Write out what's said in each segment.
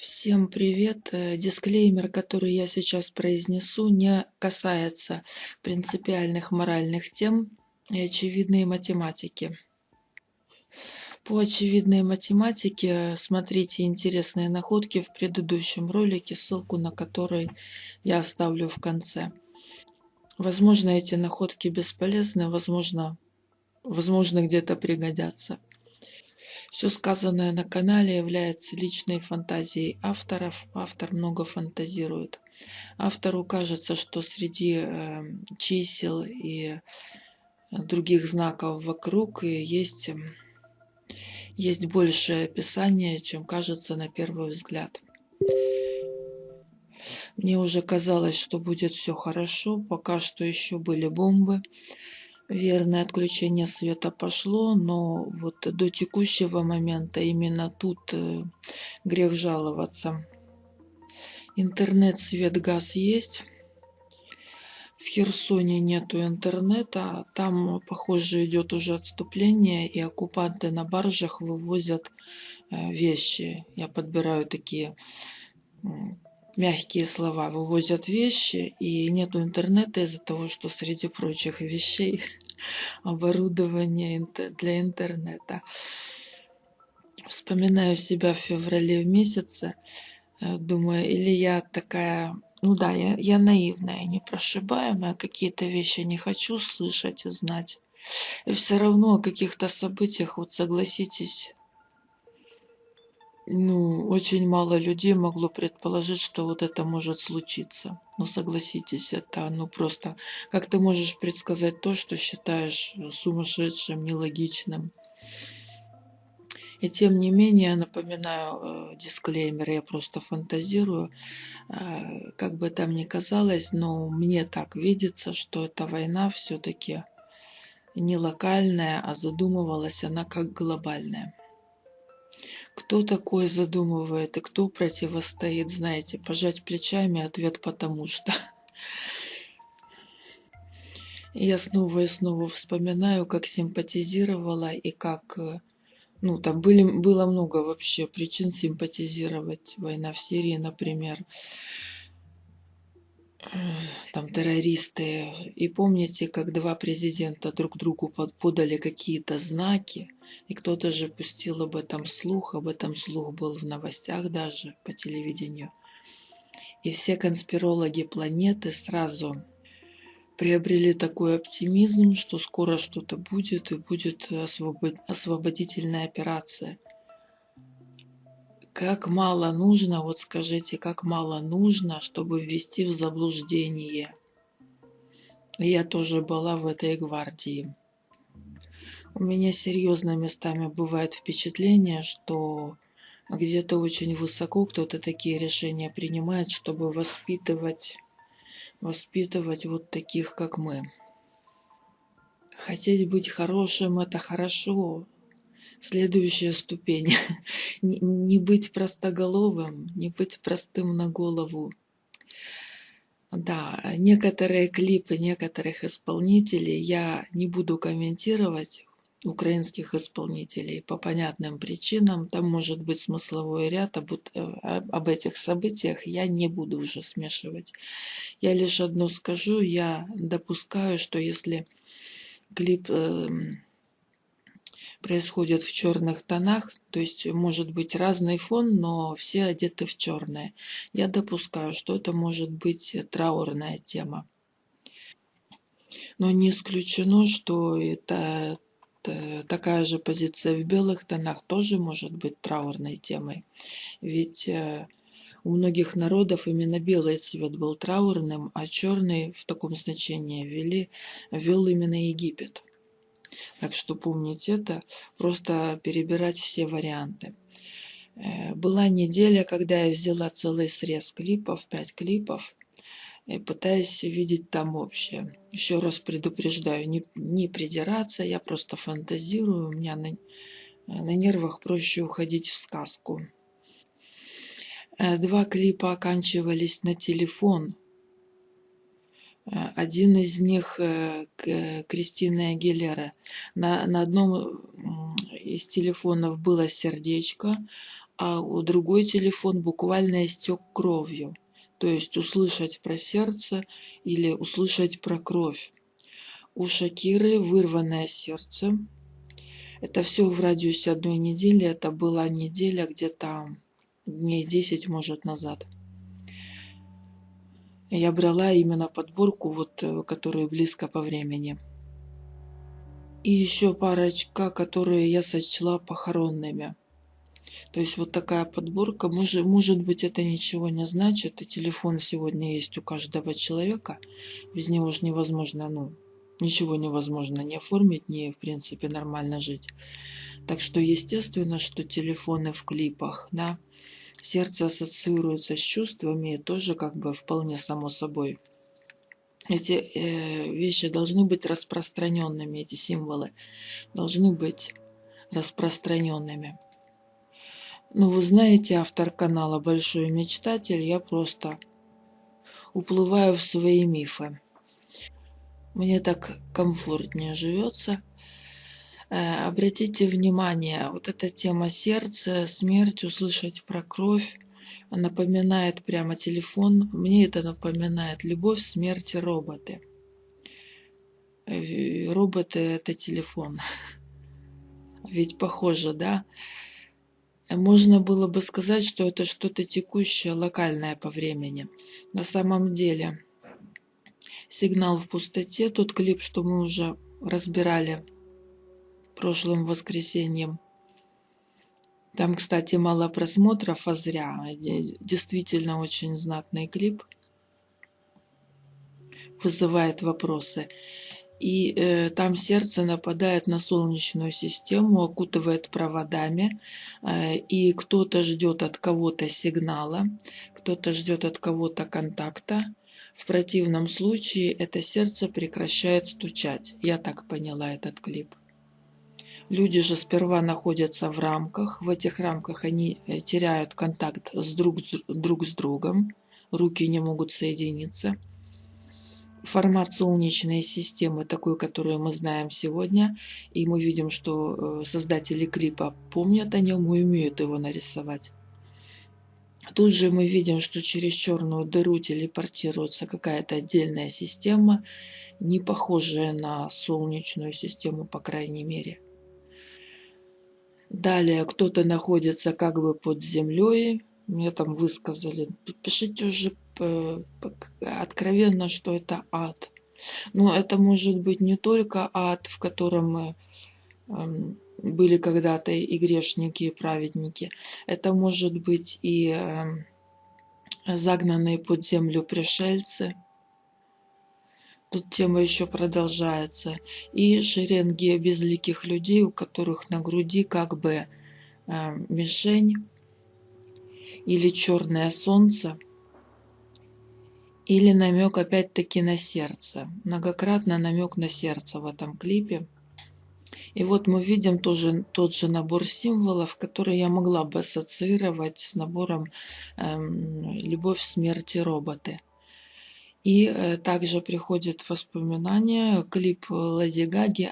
Всем привет! Э, Дисклеймер, который я сейчас произнесу, не касается принципиальных моральных тем и очевидной математики. По очевидной математике смотрите интересные находки в предыдущем ролике, ссылку на который я оставлю в конце. Возможно, эти находки бесполезны, возможно, возможно где-то пригодятся. Все сказанное на канале является личной фантазией авторов. Автор много фантазирует. Автору кажется, что среди э, чисел и других знаков вокруг есть, есть большее описание, чем кажется на первый взгляд. Мне уже казалось, что будет все хорошо, пока что еще были бомбы верное отключение света пошло, но вот до текущего момента именно тут э, грех жаловаться. Интернет, свет, газ есть. В Херсоне нету интернета, там, похоже, идет уже отступление, и оккупанты на баржах вывозят э, вещи. Я подбираю такие мягкие слова, вывозят вещи, и нету интернета из-за того, что среди прочих вещей оборудование для интернета. Вспоминаю себя в феврале в месяце, э, думаю, или я такая, ну да, я, я наивная, непрошибаемая, какие-то вещи не хочу слышать и знать. И все равно о каких-то событиях, вот согласитесь, ну, очень мало людей могло предположить, что вот это может случиться. Но согласитесь, это ну просто... Как ты можешь предсказать то, что считаешь сумасшедшим, нелогичным? И тем не менее, напоминаю э, дисклеймер, я просто фантазирую, э, как бы там ни казалось, но мне так видится, что эта война все-таки не локальная, а задумывалась она как глобальная. Кто такой задумывает и кто противостоит, знаете, пожать плечами, ответ потому что. Я снова и снова вспоминаю, как симпатизировала и как... Э, ну, там были, было много вообще причин симпатизировать. Война в Сирии, например там террористы. И помните, как два президента друг другу подали какие-то знаки, и кто-то же пустил об этом слух, об этом слух был в новостях даже по телевидению. И все конспирологи планеты сразу приобрели такой оптимизм, что скоро что-то будет и будет освободительная операция – как мало нужно, вот скажите, как мало нужно, чтобы ввести в заблуждение. Я тоже была в этой гвардии. У меня серьезно местами бывает впечатление, что где-то очень высоко кто-то такие решения принимает, чтобы воспитывать, воспитывать вот таких, как мы. Хотеть быть хорошим – это хорошо, следующая ступень. не быть простоголовым, не быть простым на голову. Да, некоторые клипы некоторых исполнителей я не буду комментировать, украинских исполнителей по понятным причинам. Там может быть смысловой ряд об, э, об этих событиях. Я не буду уже смешивать. Я лишь одно скажу. Я допускаю, что если клип э, происходит в черных тонах, то есть может быть разный фон, но все одеты в черное. Я допускаю, что это может быть траурная тема. Но не исключено, что это такая же позиция в белых тонах тоже может быть траурной темой. Ведь э, у многих народов именно белый цвет был траурным, а черный в таком значении ввели, ввел именно Египет. Так что помнить это, просто перебирать все варианты. Э, была неделя, когда я взяла целый срез клипов, 5 клипов, и пытаясь видеть там общее. Еще раз предупреждаю, не, не придираться, я просто фантазирую, у меня на, на нервах проще уходить в сказку. Э, два клипа оканчивались на телефон, один из них э, Кристина Агилера. На, на одном из телефонов было сердечко, а у другой телефон буквально истек кровью. То есть услышать про сердце или услышать про кровь. У Шакиры вырванное сердце. Это все в радиусе одной недели. Это была неделя где-то дней 10, может, назад. Я брала именно подборку, вот, э, которую близко по времени. И еще парочка, которые я сочла похоронными. То есть вот такая подборка. Может, может быть, это ничего не значит. И телефон сегодня есть у каждого человека. Без него же невозможно, ну, ничего невозможно не оформить, не, в принципе, нормально жить. Так что, естественно, что телефоны в клипах, да, сердце ассоциируется с чувствами, тоже как бы вполне само собой. Эти э, вещи должны быть распространенными, эти символы должны быть распространенными. Ну, вы знаете, автор канала Большой Мечтатель, я просто уплываю в свои мифы. Мне так комфортнее живется. Э, обратите внимание, вот эта тема сердца, смерть, услышать про кровь, напоминает прямо телефон. Мне это напоминает любовь, смерть, роботы. Э, роботы – это телефон. Ведь похоже, да? Можно было бы сказать, что это что-то текущее, локальное по времени. На самом деле, сигнал в пустоте, тот клип, что мы уже разбирали прошлым воскресеньем. Там, кстати, мало просмотров, а зря. Действительно очень знатный клип. Вызывает вопросы и э, там сердце нападает на солнечную систему, окутывает проводами, э, и кто-то ждет от кого-то сигнала, кто-то ждет от кого-то контакта. В противном случае это сердце прекращает стучать. Я так поняла этот клип. Люди же сперва находятся в рамках, в этих рамках они э, теряют контакт с друг, друг с другом, руки не могут соединиться формат солнечной системы, такой, которую мы знаем сегодня, и мы видим, что э, создатели клипа помнят о нем и умеют его нарисовать. Тут же мы видим, что через черную дыру телепортируется какая-то отдельная система, не похожая на солнечную систему, по крайней мере. Далее кто-то находится как бы под землей. Мне там высказали, пишите уже Э, откровенно, что это ад. Но это может быть не только ад, в котором мы эм, были когда-то и грешники, и праведники. Это может быть и эм, загнанные под землю пришельцы. Тут тема еще продолжается. И шеренги безликих людей, у которых на груди как бы эм, мишень или черное солнце – или намек опять-таки на сердце. Многократно намек на сердце в этом клипе. И вот мы видим тоже тот же набор символов, который я могла бы ассоциировать с набором эм, «Любовь, смерти, роботы». И э, также приходит воспоминание клип Леди Гаги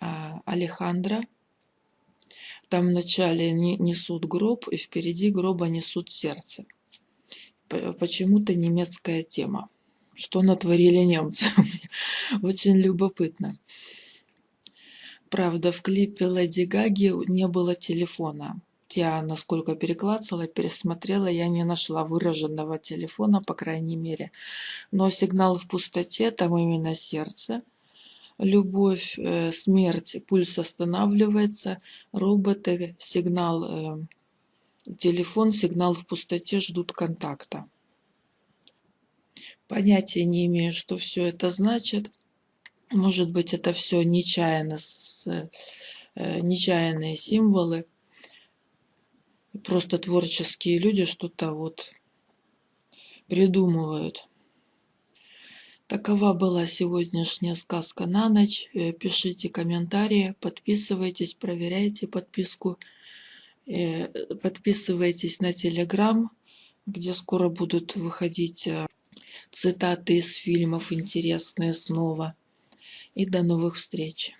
а, Алехандро. Там вначале несут гроб, и впереди гроба несут сердце почему-то немецкая тема. Что натворили немцы? Очень любопытно. Правда, в клипе Леди Гаги не было телефона. Я, насколько переклацала, пересмотрела, я не нашла выраженного телефона, по крайней мере. Но сигнал в пустоте, там именно сердце. Любовь, э, смерть, пульс останавливается, роботы, сигнал э, Телефон, сигнал в пустоте ждут контакта. Понятия не имею, что все это значит. Может быть, это все нечаянно, с, э, нечаянные символы. Просто творческие люди что-то вот придумывают. Такова была сегодняшняя сказка на ночь. Э, пишите комментарии, подписывайтесь, проверяйте подписку. Э, подписывайтесь на Телеграм, где скоро будут выходить э, цитаты из фильмов интересные снова. И до новых встреч!